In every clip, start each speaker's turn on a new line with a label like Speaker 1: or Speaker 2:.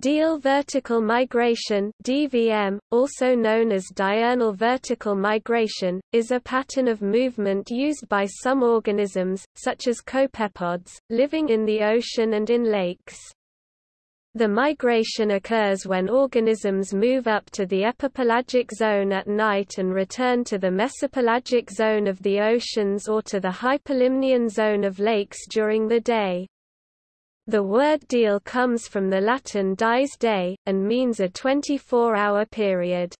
Speaker 1: Diel vertical migration DVM, also known as diurnal vertical migration, is a pattern of movement used by some organisms, such as copepods, living in the ocean and in lakes. The migration occurs when organisms move up to the epipelagic zone at night and return to the mesopelagic zone of the oceans or to the hypolimnion zone of lakes during the day. The word diel comes from the Latin dies day, and means a 24-hour period.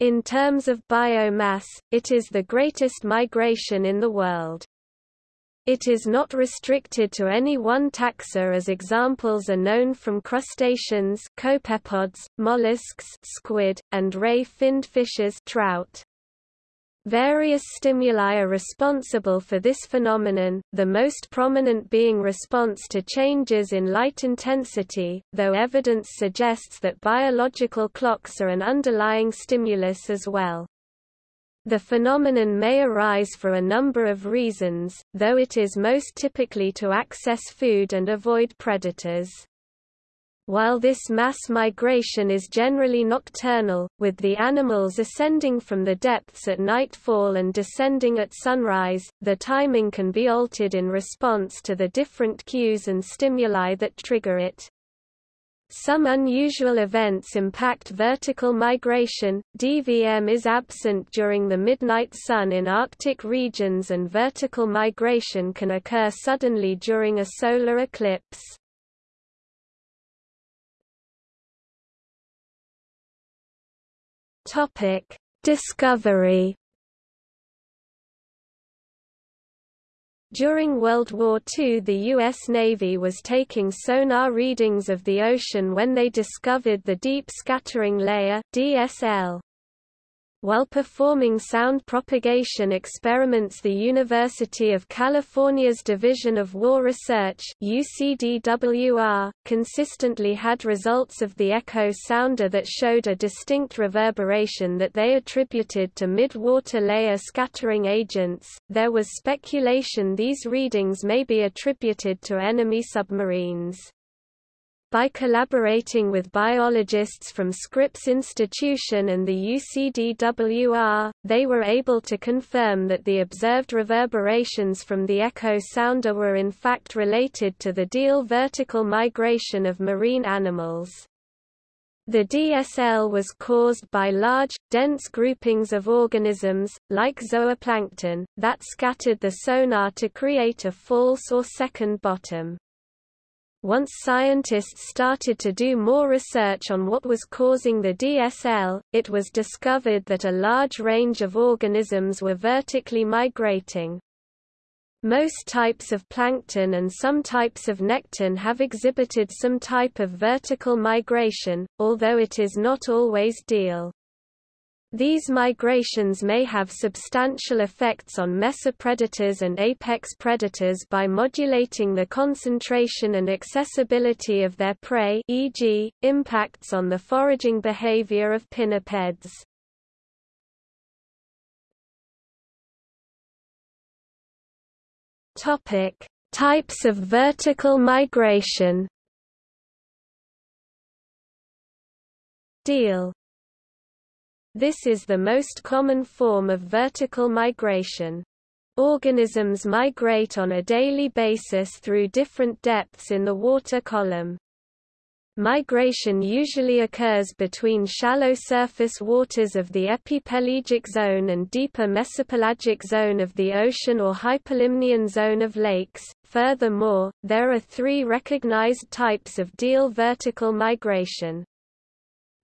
Speaker 1: In terms of biomass, it is the greatest migration in the world. It is not restricted to any one taxa as examples are known from crustaceans copepods, mollusks squid, and ray-finned fishes trout. Various stimuli are responsible for this phenomenon, the most prominent being response to changes in light intensity, though evidence suggests that biological clocks are an underlying stimulus as well. The phenomenon may arise for a number of reasons, though it is most typically to access food and avoid predators. While this mass migration is generally nocturnal, with the animals ascending from the depths at nightfall and descending at sunrise, the timing can be altered in response to the different cues and stimuli that trigger it. Some unusual events impact vertical migration. DVM is absent during the midnight sun in Arctic regions and vertical migration can occur suddenly during a solar eclipse. Topic: Discovery. During World War II the U.S. Navy was taking sonar readings of the ocean when they discovered the Deep Scattering Layer DSL. While performing sound propagation experiments the University of California's Division of War Research UCDWR, consistently had results of the echo sounder that showed a distinct reverberation that they attributed to mid-water layer scattering agents. There was speculation these readings may be attributed to enemy submarines. By collaborating with biologists from Scripps Institution and the UCDWR, they were able to confirm that the observed reverberations from the echo sounder were in fact related to the Diel vertical migration of marine animals. The DSL was caused by large, dense groupings of organisms, like zooplankton, that scattered the sonar to create a false or second bottom. Once scientists started to do more research on what was causing the DSL, it was discovered that a large range of organisms were vertically migrating. Most types of plankton and some types of nekton have exhibited some type of vertical migration, although it is not always diel. These migrations may have substantial effects on mesopredators and apex predators by modulating the concentration and accessibility of their prey e.g., impacts on the foraging behavior of pinnipeds. Types of vertical migration Diel this is the most common form of vertical migration. Organisms migrate on a daily basis through different depths in the water column. Migration usually occurs between shallow surface waters of the epipelagic zone and deeper mesopelagic zone of the ocean or hypolimnion zone of lakes. Furthermore, there are three recognized types of diel vertical migration.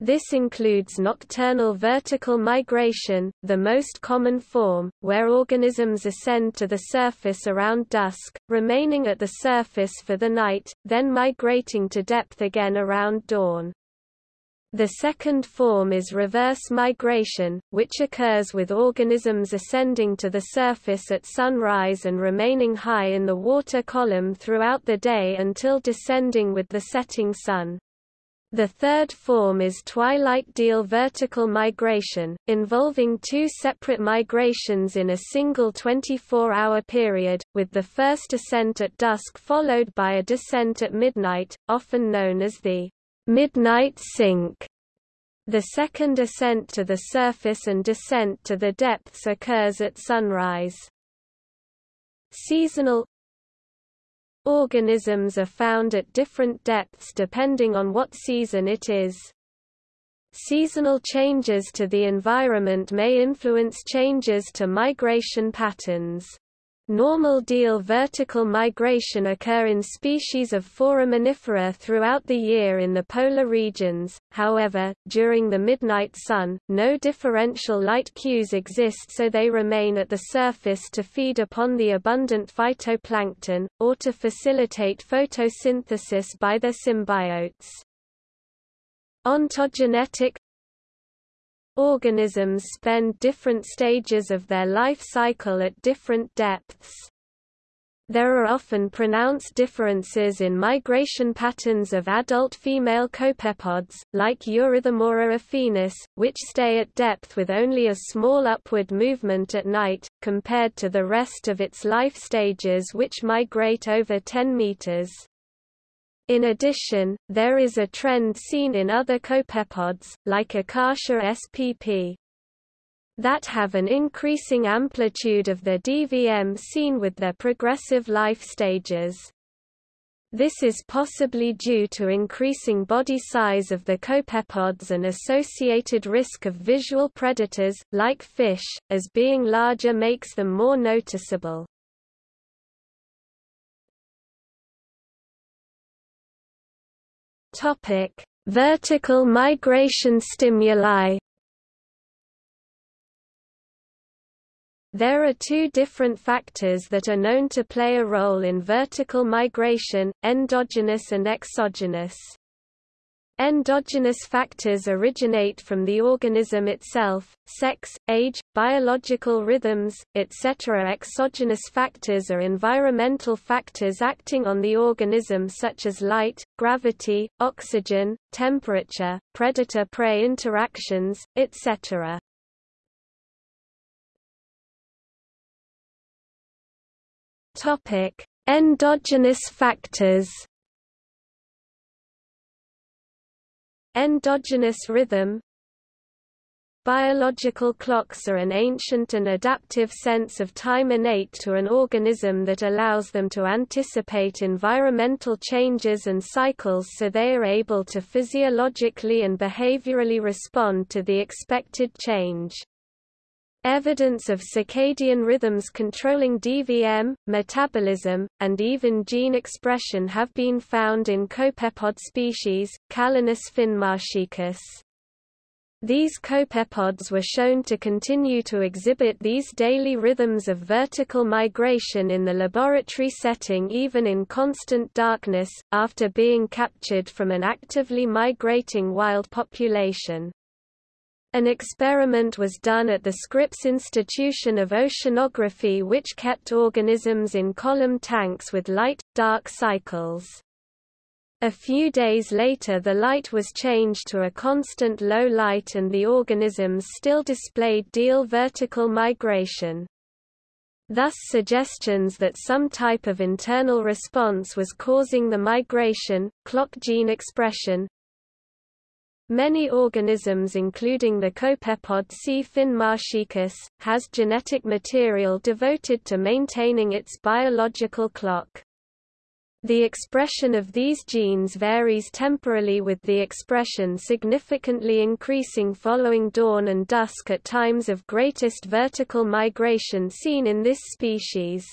Speaker 1: This includes nocturnal vertical migration, the most common form, where organisms ascend to the surface around dusk, remaining at the surface for the night, then migrating to depth again around dawn. The second form is reverse migration, which occurs with organisms ascending to the surface at sunrise and remaining high in the water column throughout the day until descending with the setting sun. The third form is twilight diel vertical migration, involving two separate migrations in a single 24-hour period, with the first ascent at dusk followed by a descent at midnight, often known as the midnight sink. The second ascent to the surface and descent to the depths occurs at sunrise. Seasonal Organisms are found at different depths depending on what season it is. Seasonal changes to the environment may influence changes to migration patterns. Normal diel vertical migration occur in species of foraminifera throughout the year in the polar regions, however, during the midnight sun, no differential light cues exist so they remain at the surface to feed upon the abundant phytoplankton, or to facilitate photosynthesis by their symbiotes. Ontogenetic Organisms spend different stages of their life cycle at different depths. There are often pronounced differences in migration patterns of adult female copepods, like Eurytemora affinis, which stay at depth with only a small upward movement at night, compared to the rest of its life stages which migrate over 10 meters. In addition, there is a trend seen in other copepods, like Acartia spp. that have an increasing amplitude of their DVM seen with their progressive life stages. This is possibly due to increasing body size of the copepods and associated risk of visual predators, like fish, as being larger makes them more noticeable. Topic: Vertical migration stimuli. There are two different factors that are known to play a role in vertical migration, endogenous and exogenous. Endogenous factors originate from the organism itself, sex, age, biological rhythms, etc. Exogenous factors are environmental factors acting on the organism such as light, gravity, oxygen, temperature, predator-prey interactions, etc. Endogenous factors Endogenous rhythm Biological clocks are an ancient and adaptive sense of time innate to an organism that allows them to anticipate environmental changes and cycles so they are able to physiologically and behaviorally respond to the expected change. Evidence of circadian rhythms controlling DVM, metabolism, and even gene expression have been found in copepod species, Calanus finmarchicus. These copepods were shown to continue to exhibit these daily rhythms of vertical migration in the laboratory setting even in constant darkness, after being captured from an actively migrating wild population. An experiment was done at the Scripps Institution of Oceanography which kept organisms in column tanks with light-dark cycles. A few days later the light was changed to a constant low light and the organisms still displayed diel vertical migration. Thus suggestions that some type of internal response was causing the migration, clock gene expression, Many organisms including the copepod C. finmarchicus, has genetic material devoted to maintaining its biological clock. The expression of these genes varies temporally with the expression significantly increasing following dawn and dusk at times of greatest vertical migration seen in this species.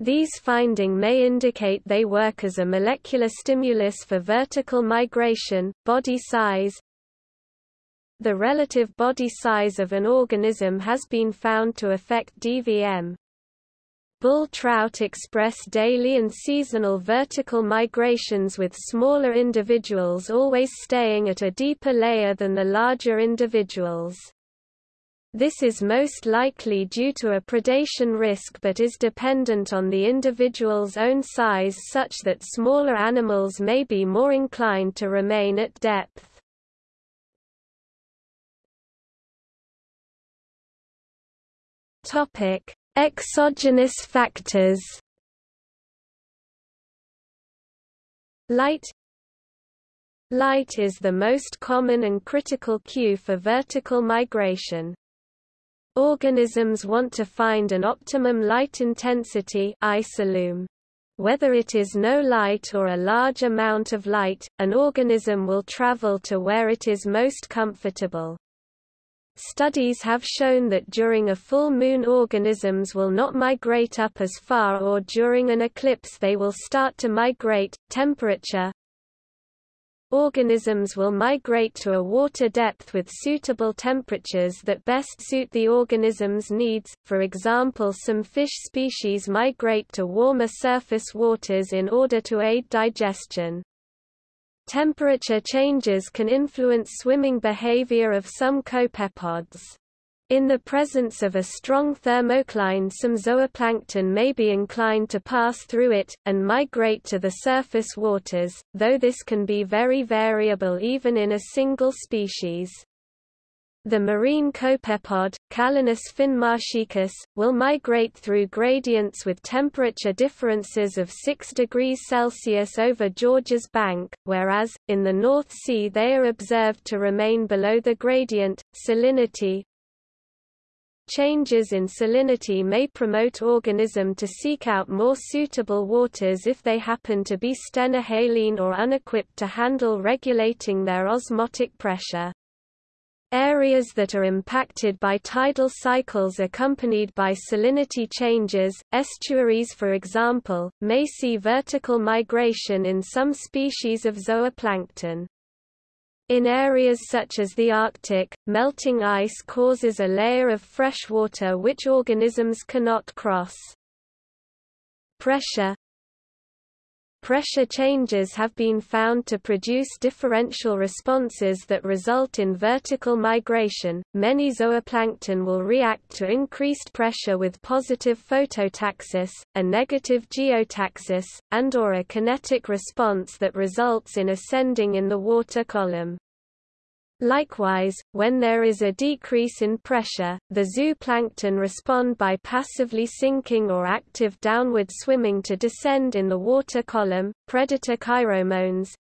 Speaker 1: These finding may indicate they work as a molecular stimulus for vertical migration, body size. The relative body size of an organism has been found to affect DVM. Bull trout express daily and seasonal vertical migrations with smaller individuals always staying at a deeper layer than the larger individuals. This is most likely due to a predation risk but is dependent on the individual's own size such that smaller animals may be more inclined to remain at depth. Exogenous factors Light Light is the most common and critical cue for vertical migration. Organisms want to find an optimum light intensity isolume. Whether it is no light or a large amount of light, an organism will travel to where it is most comfortable. Studies have shown that during a full moon organisms will not migrate up as far or during an eclipse they will start to migrate. Temperature Organisms will migrate to a water depth with suitable temperatures that best suit the organism's needs, for example some fish species migrate to warmer surface waters in order to aid digestion. Temperature changes can influence swimming behavior of some copepods. In the presence of a strong thermocline some zooplankton may be inclined to pass through it, and migrate to the surface waters, though this can be very variable even in a single species. The marine copepod, Calanus finmarchicus, will migrate through gradients with temperature differences of 6 degrees Celsius over Georges Bank, whereas, in the North Sea they are observed to remain below the gradient. Salinity, Changes in salinity may promote organism to seek out more suitable waters if they happen to be stenohaline or unequipped to handle regulating their osmotic pressure. Areas that are impacted by tidal cycles accompanied by salinity changes, estuaries for example, may see vertical migration in some species of zooplankton. In areas such as the Arctic, melting ice causes a layer of fresh water which organisms cannot cross. Pressure Pressure changes have been found to produce differential responses that result in vertical migration. Many zooplankton will react to increased pressure with positive phototaxis, a negative geotaxis, and or a kinetic response that results in ascending in the water column. Likewise, when there is a decrease in pressure, the zooplankton respond by passively sinking or active downward swimming to descend in the water column. Predator kairomones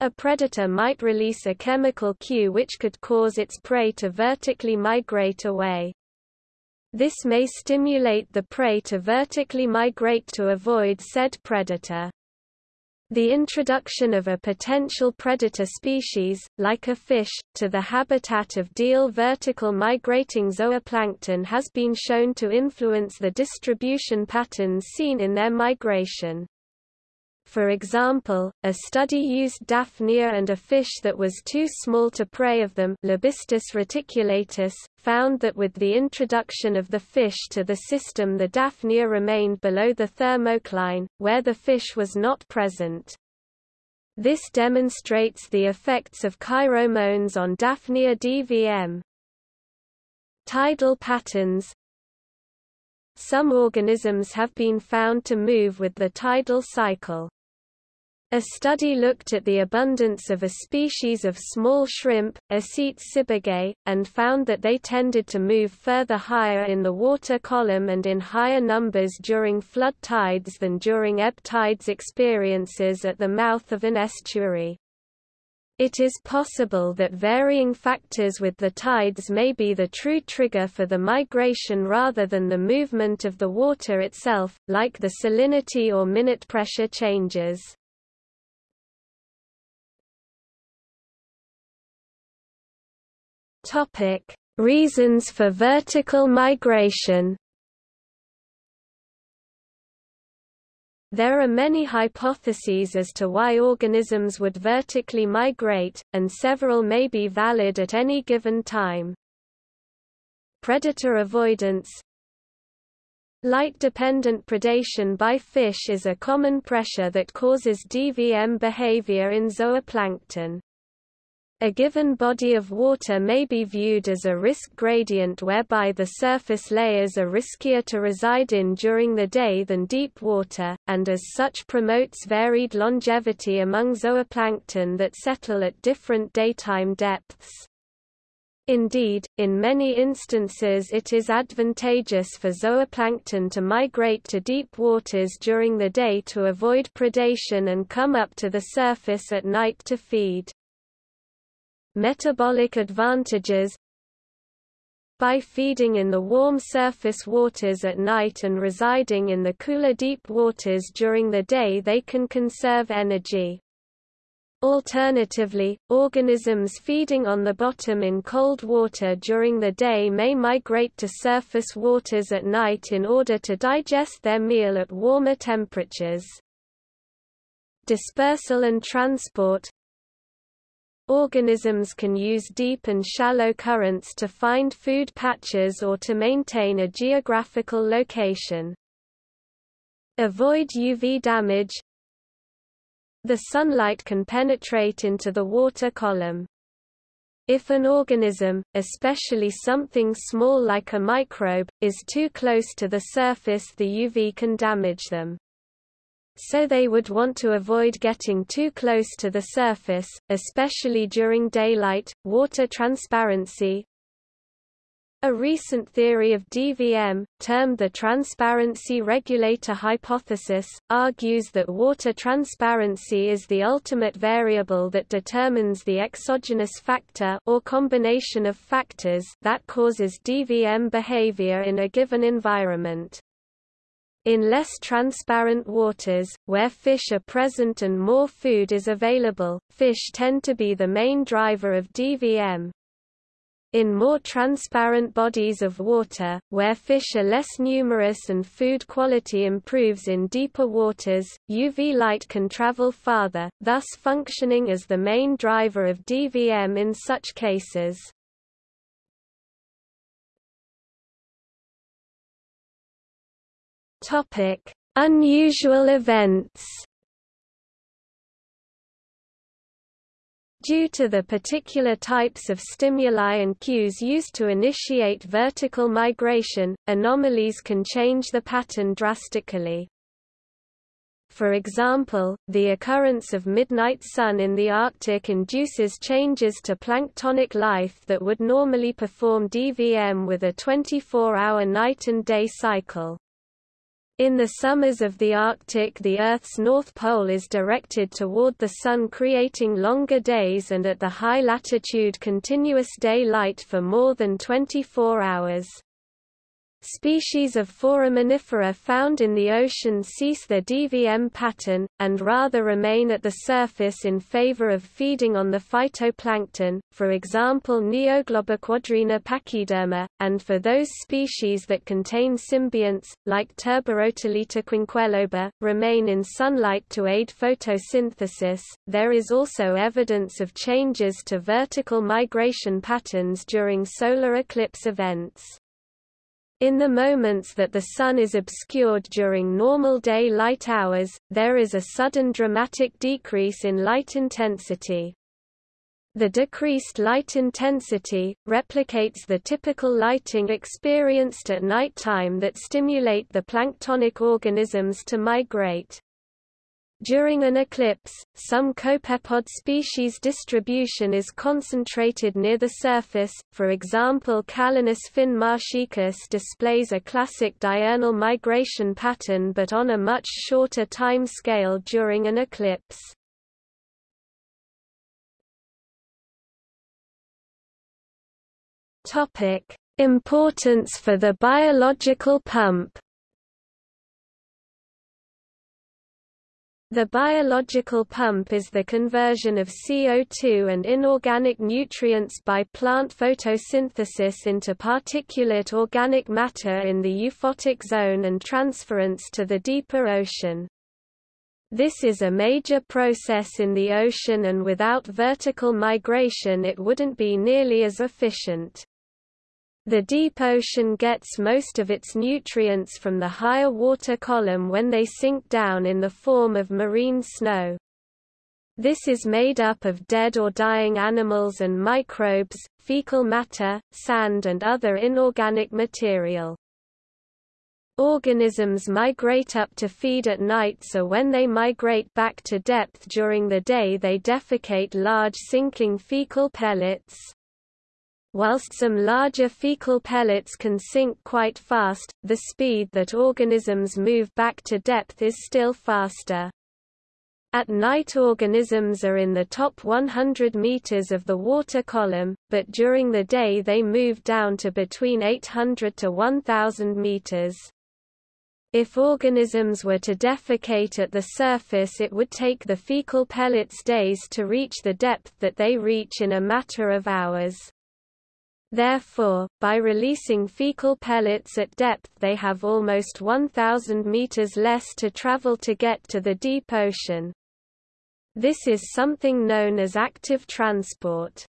Speaker 1: A predator might release a chemical cue which could cause its prey to vertically migrate away. This may stimulate the prey to vertically migrate to avoid said predator. The introduction of a potential predator species, like a fish, to the habitat of diel vertical migrating zooplankton has been shown to influence the distribution patterns seen in their migration. For example, a study used Daphnia and a fish that was too small to prey of them Lebistes reticulatus, found that with the introduction of the fish to the system the Daphnia remained below the thermocline, where the fish was not present. This demonstrates the effects of kairomones on Daphnia dvm. Tidal patterns Some organisms have been found to move with the tidal cycle. A study looked at the abundance of a species of small shrimp, Acetes sibogae, and found that they tended to move further higher in the water column and in higher numbers during flood tides than during ebb tides experiences at the mouth of an estuary. It is possible that varying factors with the tides may be the true trigger for the migration rather than the movement of the water itself, like the salinity or minute pressure changes. Topic: Reasons for vertical migration. There are many hypotheses as to why organisms would vertically migrate, and several may be valid at any given time. Predator avoidance Light-dependent predation by fish is a common pressure that causes DVM behavior in zooplankton. A given body of water may be viewed as a risk gradient whereby the surface layers are riskier to reside in during the day than deep water, and as such promotes varied longevity among zooplankton that settle at different daytime depths. Indeed, in many instances it is advantageous for zooplankton to migrate to deep waters during the day to avoid predation and come up to the surface at night to feed. Metabolic advantages By feeding in the warm surface waters at night and residing in the cooler deep waters during the day they can conserve energy. Alternatively, organisms feeding on the bottom in cold water during the day may migrate to surface waters at night in order to digest their meal at warmer temperatures. Dispersal and transport Organisms can use deep and shallow currents to find food patches or to maintain a geographical location. Avoid UV damage the sunlight can penetrate into the water column. If an organism, especially something small like a microbe, is too close to the surface the UV can damage them. So they would want to avoid getting too close to the surface, especially during daylight. Water transparency, a recent theory of DVM, termed the transparency regulator hypothesis, argues that water transparency is the ultimate variable that determines the exogenous factor or combination of factors that causes DVM behavior in a given environment. In less transparent waters, where fish are present and more food is available, fish tend to be the main driver of DVM, in more transparent bodies of water, where fish are less numerous and food quality improves in deeper waters, UV light can travel farther, thus functioning as the main driver of DVM in such cases. Unusual events Due to the particular types of stimuli and cues used to initiate vertical migration, anomalies can change the pattern drastically. For example, the occurrence of midnight sun in the Arctic induces changes to planktonic life that would normally perform DVM with a 24-hour night and day cycle. In the summers of the Arctic the Earth's north pole is directed toward the Sun creating longer days and at the high latitude continuous daylight for more than 24 hours. Species of foraminifera found in the ocean cease their DVM pattern, and rather remain at the surface in favor of feeding on the phytoplankton, for example Neogloboquadrina pachyderma, and for those species that contain symbionts, like Turborotalita quinqueloba, remain in sunlight to aid photosynthesis. There is also evidence of changes to vertical migration patterns during solar eclipse events. In the moments that the Sun is obscured during normal day light hours, there is a sudden dramatic decrease in light intensity. The decreased light intensity, replicates the typical lighting experienced at night time that stimulate the planktonic organisms to migrate. During an eclipse, some copepod species distribution is concentrated near the surface, for example Calanus finmarchicus displays a classic diurnal migration pattern but on a much shorter time scale during an eclipse. Importance for the biological pump The biological pump is the conversion of CO2 and inorganic nutrients by plant photosynthesis into particulate organic matter in the euphotic zone and transference to the deeper ocean. This is a major process in the ocean and without vertical migration it wouldn't be nearly as efficient. The deep ocean gets most of its nutrients from the higher water column when they sink down in the form of marine snow. This is made up of dead or dying animals and microbes, fecal matter, sand and other inorganic material. Organisms migrate up to feed at night so when they migrate back to depth during the day they defecate large sinking fecal pellets. Whilst some larger fecal pellets can sink quite fast, the speed that organisms move back to depth is still faster. At night organisms are in the top 100 meters of the water column, but during the day they move down to between 800 to 1000 meters. If organisms were to defecate at the surface it would take the fecal pellets days to reach the depth that they reach in a matter of hours. Therefore, by releasing fecal pellets at depth they have almost 1,000 meters less to travel to get to the deep ocean. This is something known as active transport.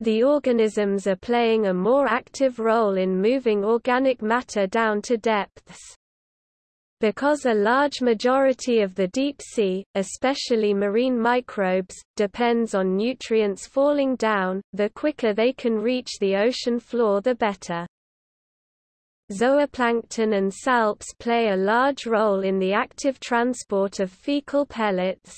Speaker 1: The organisms are playing a more active role in moving organic matter down to depths. Because a large majority of the deep sea, especially marine microbes, depends on nutrients falling down, the quicker they can reach the ocean floor the better. Zooplankton and salps play a large role in the active transport of fecal pellets.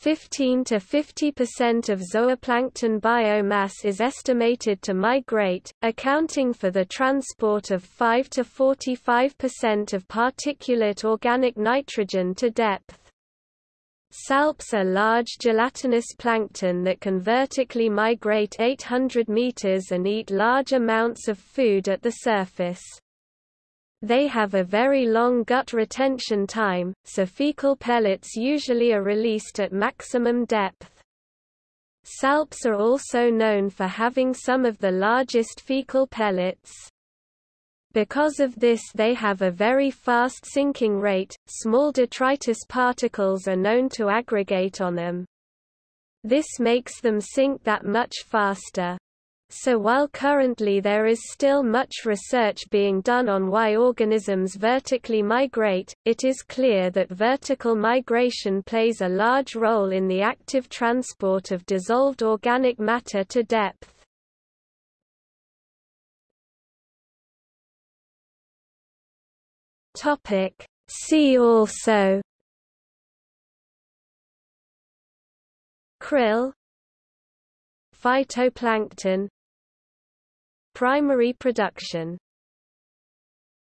Speaker 1: 15 to 50% of zooplankton biomass is estimated to migrate, accounting for the transport of 5 to 45% of particulate organic nitrogen to depth. Salps are large gelatinous plankton that can vertically migrate 800 meters and eat large amounts of food at the surface. They have a very long gut retention time, so fecal pellets usually are released at maximum depth. Salps are also known for having some of the largest fecal pellets. Because of this they have a very fast sinking rate, small detritus particles are known to aggregate on them. This makes them sink that much faster. So while currently there is still much research being done on why organisms vertically migrate, it is clear that vertical migration plays a large role in the active transport of dissolved organic matter to depth. See also Krill Phytoplankton Primary production